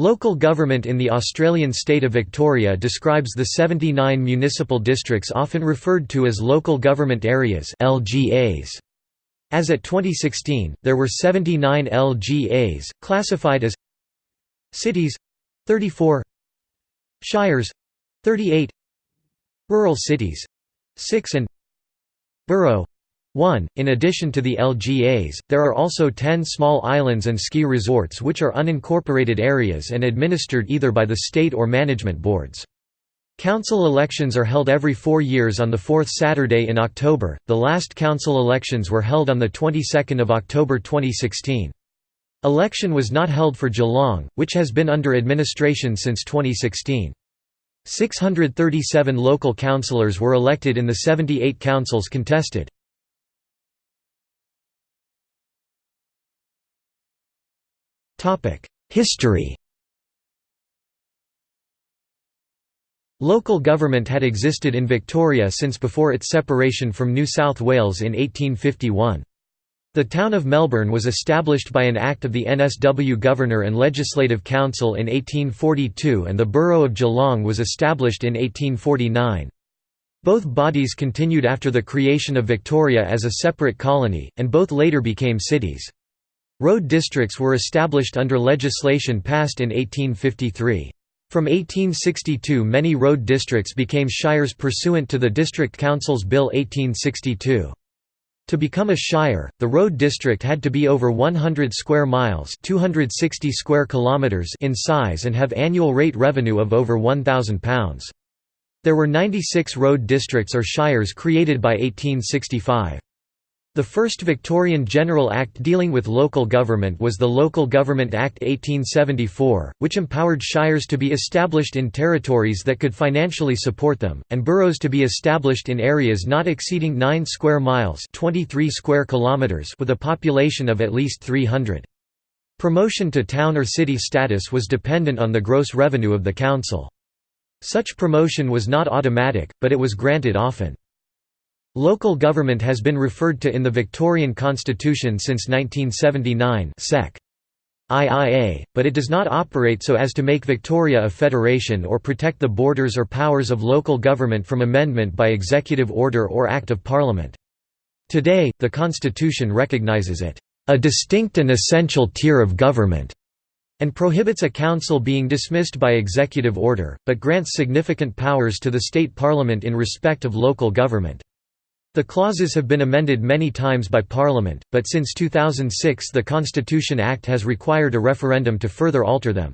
Local government in the Australian state of Victoria describes the 79 municipal districts often referred to as local government areas LGAs. As at 2016, there were 79 LGAs, classified as cities 34 shires 38 rural cities 6 and borough 1. In addition to the LGAs, there are also 10 small islands and ski resorts which are unincorporated areas and administered either by the state or management boards. Council elections are held every four years on the fourth Saturday in October. The last council elections were held on the 22nd of October 2016. Election was not held for Geelong, which has been under administration since 2016. 637 local councillors were elected in the 78 councils contested. History Local government had existed in Victoria since before its separation from New South Wales in 1851. The town of Melbourne was established by an act of the NSW Governor and Legislative Council in 1842 and the borough of Geelong was established in 1849. Both bodies continued after the creation of Victoria as a separate colony, and both later became cities. Road districts were established under legislation passed in 1853. From 1862 many road districts became shires pursuant to the District Councils Bill 1862. To become a shire, the road district had to be over 100 square miles 260 square kilometers in size and have annual rate revenue of over £1,000. There were 96 road districts or shires created by 1865. The first Victorian General Act dealing with local government was the Local Government Act 1874, which empowered shires to be established in territories that could financially support them, and boroughs to be established in areas not exceeding 9 square miles 23 square kilometers with a population of at least 300. Promotion to town or city status was dependent on the gross revenue of the council. Such promotion was not automatic, but it was granted often. Local government has been referred to in the Victorian Constitution since 1979 sec. IIA, but it does not operate so as to make Victoria a federation or protect the borders or powers of local government from amendment by executive order or Act of Parliament. Today, the Constitution recognises it, "...a distinct and essential tier of government." and prohibits a council being dismissed by executive order, but grants significant powers to the state parliament in respect of local government. The clauses have been amended many times by Parliament, but since 2006 the Constitution Act has required a referendum to further alter them.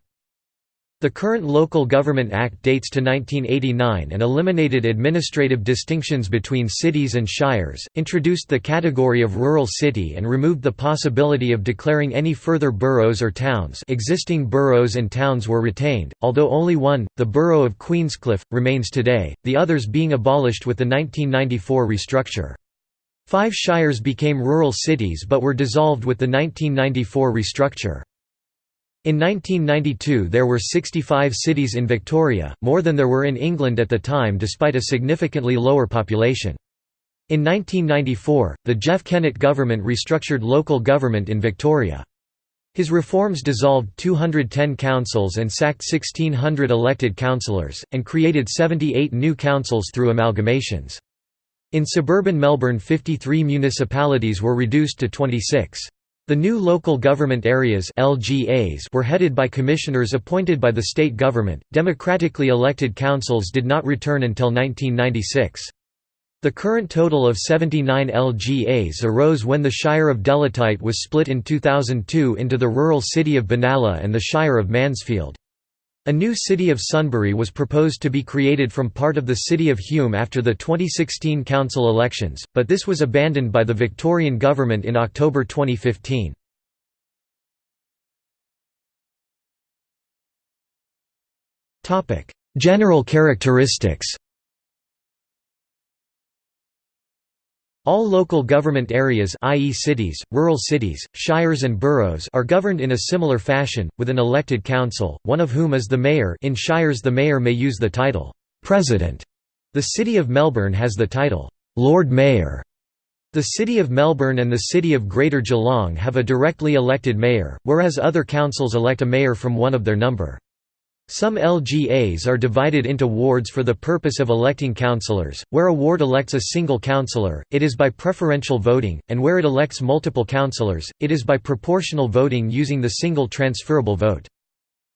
The current Local Government Act dates to 1989 and eliminated administrative distinctions between cities and shires, introduced the category of rural city and removed the possibility of declaring any further boroughs or towns existing boroughs and towns were retained, although only one, the borough of Queenscliff, remains today, the others being abolished with the 1994 restructure. Five shires became rural cities but were dissolved with the 1994 restructure. In 1992 there were 65 cities in Victoria, more than there were in England at the time despite a significantly lower population. In 1994, the Jeff Kennett government restructured local government in Victoria. His reforms dissolved 210 councils and sacked 1,600 elected councillors, and created 78 new councils through amalgamations. In suburban Melbourne 53 municipalities were reduced to 26. The new local government areas (LGAs) were headed by commissioners appointed by the state government. Democratically elected councils did not return until 1996. The current total of 79 LGAs arose when the Shire of Delatite was split in 2002 into the rural city of Benalla and the Shire of Mansfield. A new city of Sunbury was proposed to be created from part of the city of Hume after the 2016 council elections, but this was abandoned by the Victorian government in October 2015. General characteristics All local government areas i.e. cities, rural cities, shires and boroughs are governed in a similar fashion, with an elected council, one of whom is the mayor in shires the mayor may use the title, "'President'". The City of Melbourne has the title, "'Lord Mayor'". The City of Melbourne and the City of Greater Geelong have a directly elected mayor, whereas other councils elect a mayor from one of their number. Some LGAs are divided into wards for the purpose of electing councillors, where a ward elects a single councillor, it is by preferential voting, and where it elects multiple councillors, it is by proportional voting using the single transferable vote.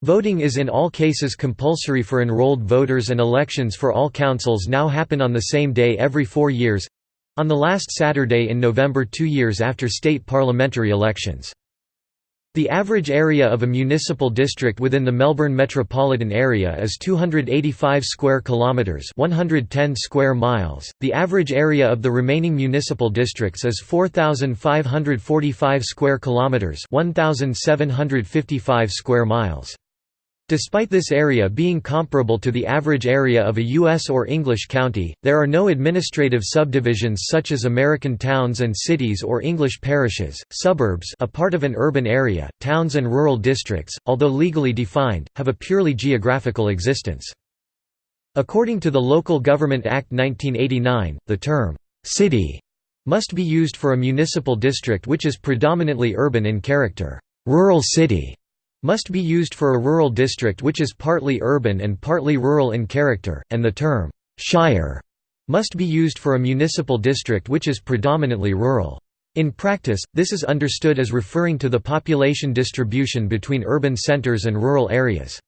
Voting is in all cases compulsory for enrolled voters and elections for all councils now happen on the same day every four years, on the last Saturday in November two years after state parliamentary elections. The average area of a municipal district within the Melbourne metropolitan area is 285 square kilometers, 110 square miles. The average area of the remaining municipal districts is 4545 square kilometers, 1755 square miles. Despite this area being comparable to the average area of a U.S. or English county, there are no administrative subdivisions such as American towns and cities or English parishes. Suburbs a part of an urban area, towns and rural districts, although legally defined, have a purely geographical existence. According to the Local Government Act 1989, the term, "'city' must be used for a municipal district which is predominantly urban in character. Rural city must be used for a rural district which is partly urban and partly rural in character, and the term «shire» must be used for a municipal district which is predominantly rural. In practice, this is understood as referring to the population distribution between urban centres and rural areas.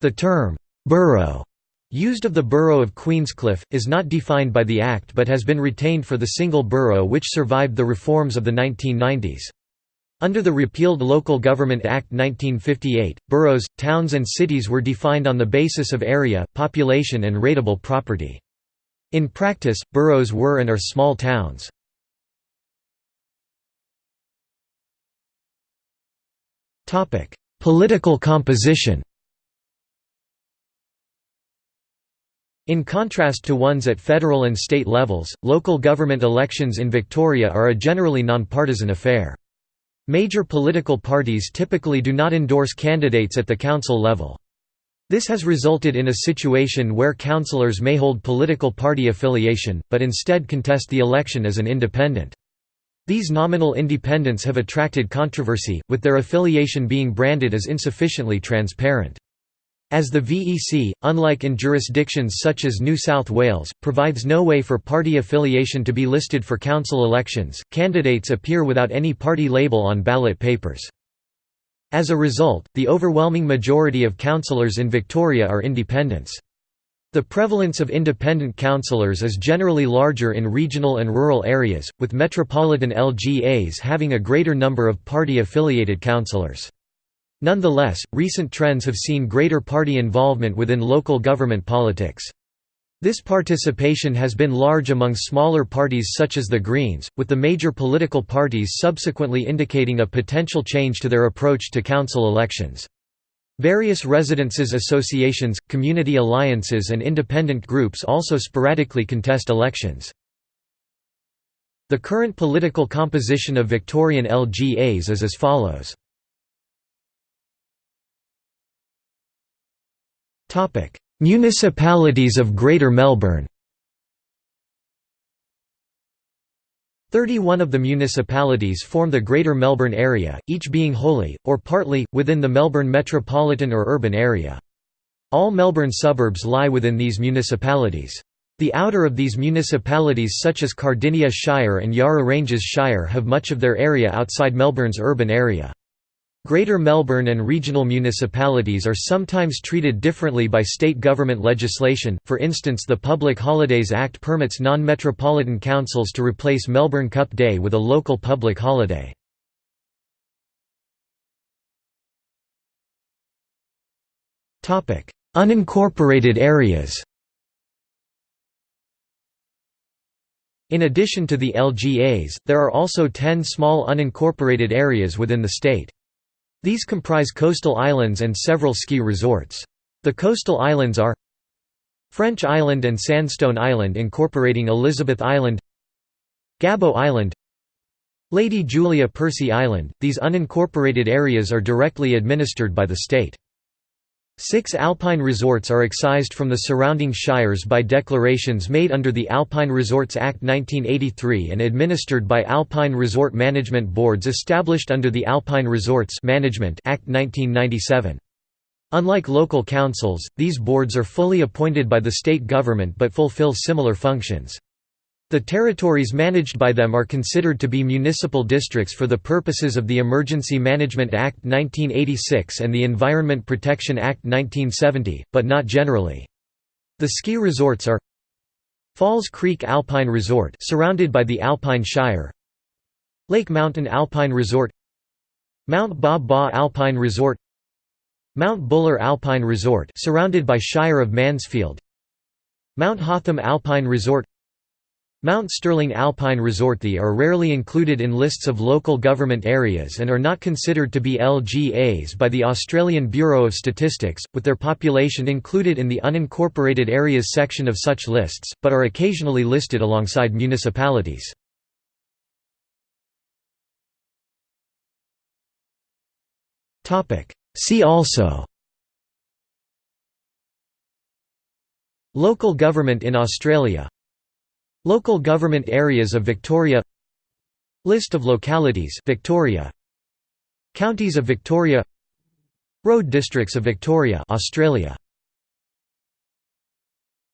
The term «borough» used of the borough of Queenscliff, is not defined by the Act but has been retained for the single borough which survived the reforms of the 1990s. Under the repealed Local Government Act 1958, boroughs, towns and cities were defined on the basis of area, population and rateable property. In practice, boroughs were and are small towns. Political composition In contrast to ones at federal and state levels, local government elections in Victoria are a generally nonpartisan affair. Major political parties typically do not endorse candidates at the council level. This has resulted in a situation where councillors may hold political party affiliation, but instead contest the election as an independent. These nominal independents have attracted controversy, with their affiliation being branded as insufficiently transparent. As the VEC, unlike in jurisdictions such as New South Wales, provides no way for party affiliation to be listed for council elections, candidates appear without any party label on ballot papers. As a result, the overwhelming majority of councillors in Victoria are independents. The prevalence of independent councillors is generally larger in regional and rural areas, with metropolitan LGAs having a greater number of party-affiliated councillors. Nonetheless, recent trends have seen greater party involvement within local government politics. This participation has been large among smaller parties such as the Greens, with the major political parties subsequently indicating a potential change to their approach to council elections. Various residences associations, community alliances and independent groups also sporadically contest elections. The current political composition of Victorian LGAs is as follows. Municipalities of Greater Melbourne 31 of the municipalities form the Greater Melbourne area, each being wholly, or partly, within the Melbourne metropolitan or urban area. All Melbourne suburbs lie within these municipalities. The outer of these municipalities such as Cardinia Shire and Yarra Ranges Shire have much of their area outside Melbourne's urban area. Greater Melbourne and regional municipalities are sometimes treated differently by state government legislation, for instance the Public Holidays Act permits non-metropolitan councils to replace Melbourne Cup Day with a local public holiday. Unincorporated areas In addition to the LGAs, there are also ten small unincorporated areas within the state. These comprise coastal islands and several ski resorts. The coastal islands are French Island and Sandstone Island incorporating Elizabeth Island Gabo Island Lady Julia Percy Island, these unincorporated areas are directly administered by the state. Six alpine resorts are excised from the surrounding shires by declarations made under the Alpine Resorts Act 1983 and administered by Alpine Resort Management Boards established under the Alpine Resorts Management Act 1997. Unlike local councils, these boards are fully appointed by the state government but fulfill similar functions. The territories managed by them are considered to be municipal districts for the purposes of the Emergency Management Act 1986 and the Environment Protection Act 1970, but not generally. The ski resorts are Falls Creek Alpine Resort surrounded by the Alpine Shire. Lake Mountain Alpine Resort. Mount Baw Baw Alpine Resort. Mount Buller Alpine Resort surrounded by Shire of Mansfield. Mount Hotham Alpine Resort Mount Stirling Alpine Resort The are rarely included in lists of local government areas and are not considered to be LGAs by the Australian Bureau of Statistics, with their population included in the unincorporated areas section of such lists, but are occasionally listed alongside municipalities. See also Local government in Australia Local government areas of Victoria List of localities Victoria Counties of Victoria Road districts of Victoria Australia